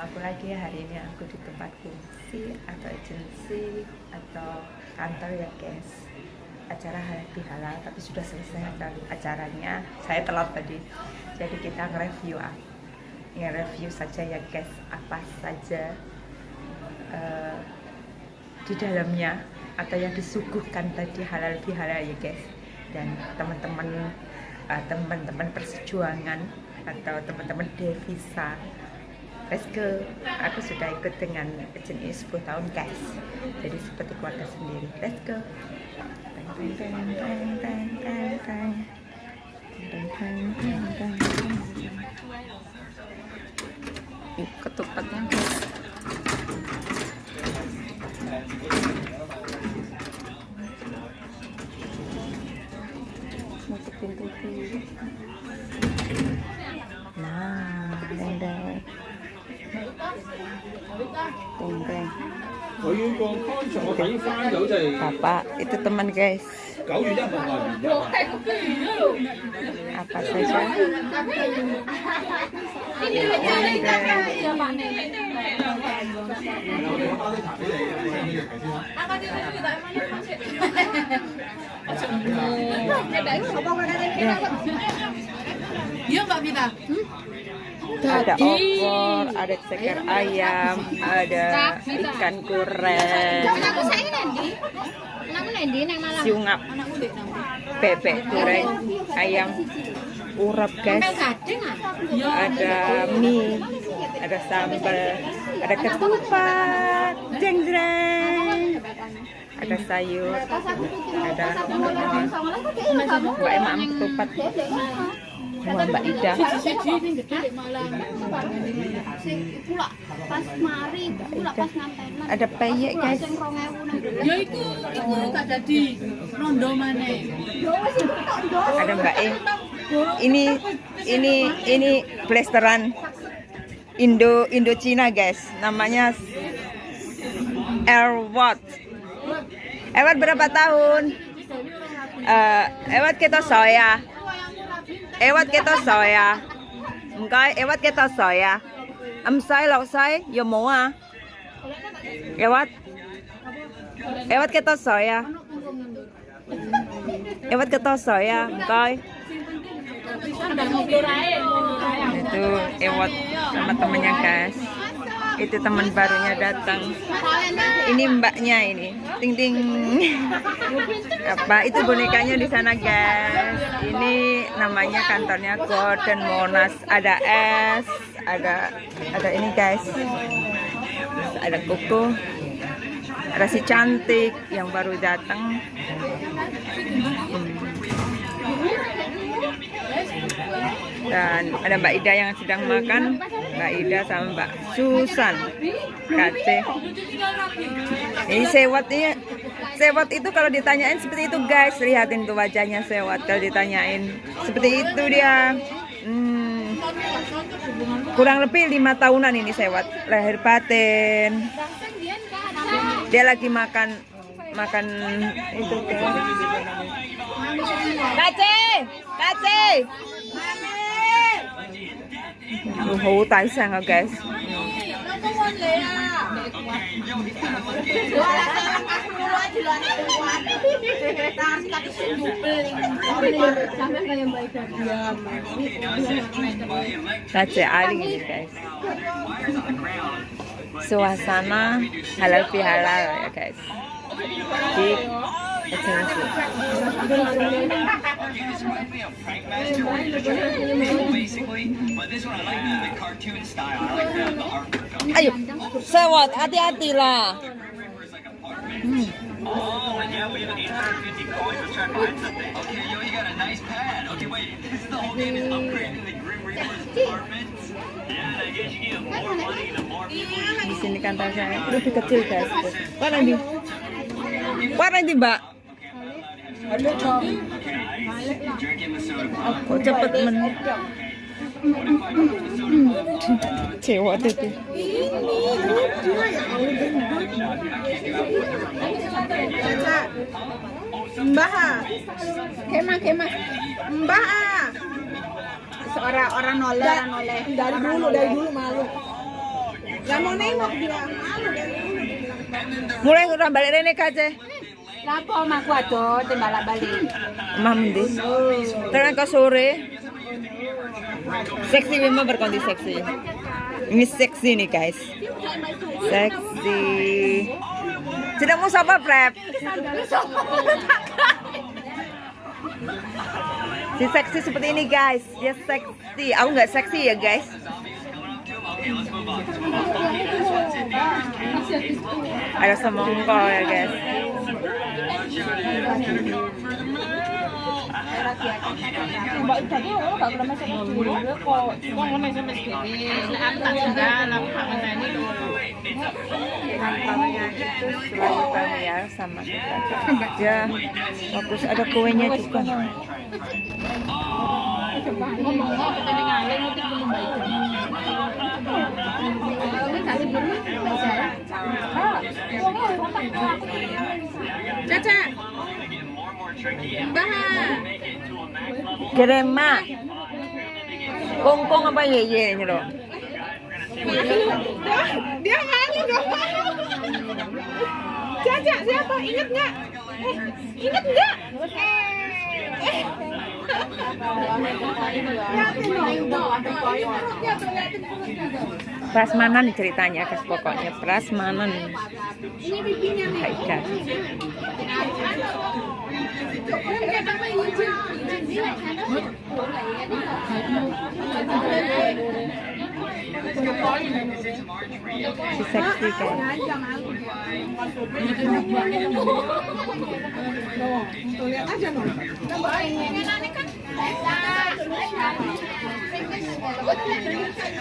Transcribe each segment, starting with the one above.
Aku lagi hari ini aku di tempat fungsi atau agensi atau kantor ya guys. Acara halal bihalal tapi sudah selesai acaranya. Saya telat tadi. Jadi kita nge-review nge-review saja ya guys. Apa saja uh, di dalamnya atau yang disuguhkan tadi halal bihalal ya guys. Dan teman-teman uh, teman-teman persejuangan atau teman-teman devisa go aku sudah ikut dengan agent ini 10 tahun guys. Jadi seperti keluarga sendiri. Let's go. Ketupatnya Bapak, itu teman guys. Apa saja? Iya Mbak ada opor, ada ceker ayam, ada ikan goreng, siungap, bebek goreng, ayam urap guys, ada mie, ada sambal, ada ketupat, jeng jeng, ada sayur, ada mbak emam ketupat. Wah, Mbak Ida. Ada peyek, guys. Ya itu, itu jadi rondo mana. Ada Mbak E. Ini ini ini blasteran Indo Indo Cina, guys. Namanya Airwatt. Airwatt berapa tahun? Uh, Airwatt kita soya. Ewat kita soya. Enggak, ewat kita soya. Am sai lọc sai, yo mo à. Ewat. Ewat kita soya. Ewat kita soya, enggak. Itu ewat sama temennya guys itu teman barunya datang. Ini mbaknya ini. Ting ting apa? Itu bonekanya di sana guys. Ini namanya kantornya Gordon Monas. Ada es ada ada ini guys. Ada koko ada si cantik yang baru datang. Hmm dan ada Mbak Ida yang sedang makan. Mbak Ida sama Mbak Susan. Kace ini sewot ini. Sewot itu kalau ditanyain seperti itu guys. Lihatin tuh wajahnya sewot kalau ditanyain. Seperti itu dia. Hmm, kurang lebih lima tahunan ini sewot. Lahir batin. Dia lagi makan makan itu Kace Kace hủ tại sang ở guys Kace Ali ini guys suasana halal bihalal ya guys di Ayo, sewot, hati-hati lah. Hmm. Oh, yeah, we have 850 coins. Let's try to find something. Okay, yo, you got a nice pad. Okay, wait, this is the whole game is upgrading the Grim Reaper's apartment. Yeah, I guess you get more money the more people Di sini kantor saya lebih kecil guys. Mana nih? Mana nih, Mbak? Kok cepet men? Cewa tuh tuh Mbah Kemah kemah. Mbah Seorang orang noleh Dari dulu dari dulu malu. Gak mau nengok dia. Malu dari dulu. Mulai udah balik Rene kaje. Lapo omahku ado timbalak balik. Omah mendi. Terang ke sore. Seksi memang berkonti seksi. Ini seksi nih guys. Seksi. Tidak mau sabar prep. Si seksi seperti ini guys. Dia seksi. Aku nggak seksi ya guys. Ada semongko ya guys. Mbak. Ya, bagus ada kuenya juga. Caca. Bahan. Krema. Kongkong apa ye ye ini loh. Dia, malu malu. Caca siapa? Ingat nggak? Eh, ingat nggak? Eh, eh. Prasmanan ceritanya guys pokoknya prasmanan. Ini pipinya nih. Hai guys.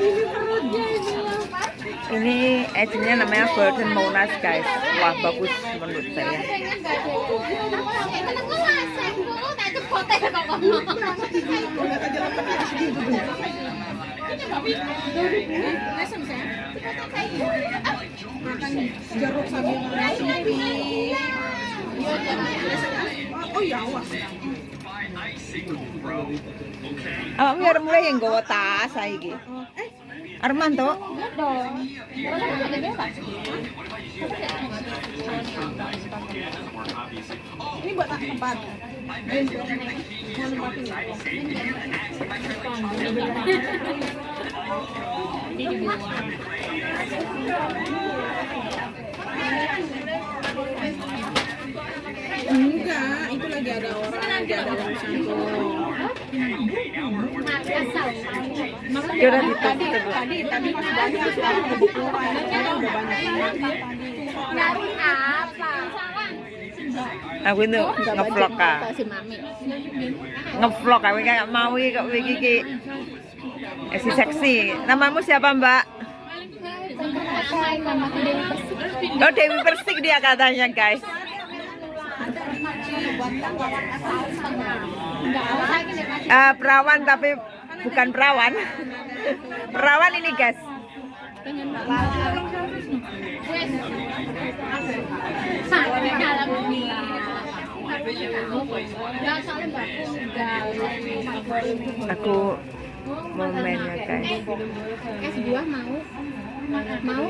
Ini perutnya ini. Ini agentnya namanya Golden Monas guys. Wah bagus menurut saya. Oh, oh ya. Awak biar mulai yang gawa tas saiki. Arman toh? Ini buat tempat. Enggak, itu lagi ada orang, lagi ada urusan tuh. Ya udah ditutup Tadi, dulu. tadi, tadi pas banyak sekarang udah banyak. Nyari apa? Aku itu ngevlog kak. Ngevlog kak, kayak mau kok iki iki. Eh, si seksi. Namamu siapa mbak? Oh Dewi Persik dia katanya guys. Eh, perawan tapi bukan perawan. perawan ini guys. Aku mau mainnya guys. Es buah mau? Mau?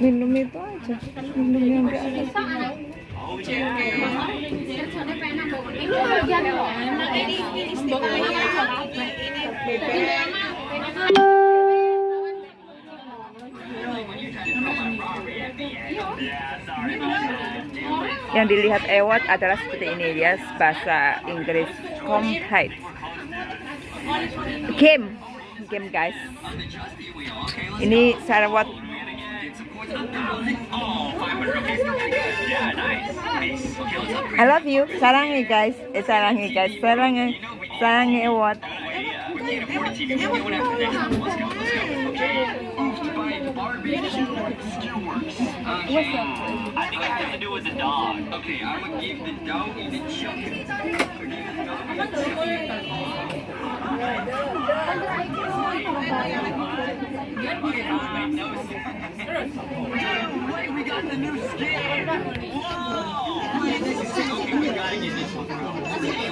Minum itu aja. Minum yang. Yang dilihat Ewat adalah seperti ini ya, bahasa Inggris complete. Game, game guys. Ini Sarawat. I love you. Sarangi guys. Eh sarangi guys. Sarangi. What's up? I think it has to do with the dog. Okay, I'm gonna give the dog the chicken. No way, we got the new skin! Whoa! Wait, this is okay, we gotta get this one.